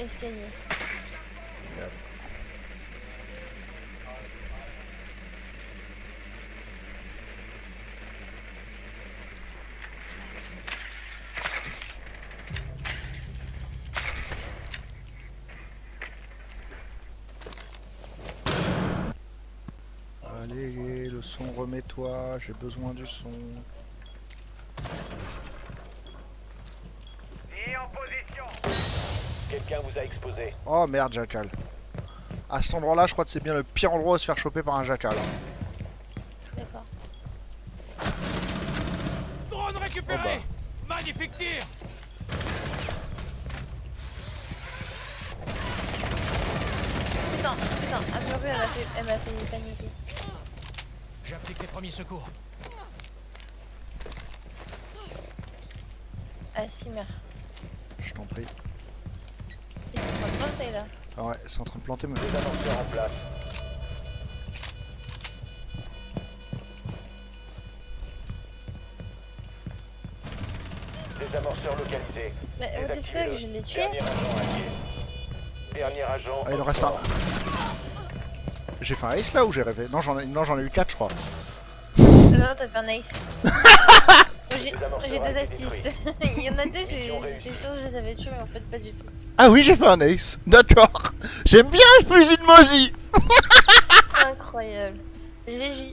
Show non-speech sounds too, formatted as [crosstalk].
escalier. Allez, le son, remets-toi, j'ai besoin du son. Quelqu'un vous a exposé. Oh merde, jackal. À cet endroit-là, je crois que c'est bien le pire endroit où se faire choper par un jackal. D'accord. Drone récupéré Oh Magnifique tir Putain, putain, ah purée, elle m'a fait, elle m'a fait paniquer. J'applique les premiers secours. Ah si, merde. Je t'en prie. C'est en train de planter là. Ah ouais, c'est en train de planter. Des amorceurs en place. Des amorceurs localisés. Mais what the fuck, je l'ai tué Dernier agent. Dernier agent. Ah, il en reste un. J'ai fait un ace là ou j'ai rêvé? Non, j'en ai, non, j'en ai eu 4 je crois. Euh, Non, t'as fait un ace. [laughs] J'ai deux assists. [laughs] Il y en a deux, j'étais sûre que je les avais tués, mais en fait, pas du tout. Ah oui, j'ai fait un ace. D'accord. J'aime bien les fusils de Mozi. Incroyable. GG.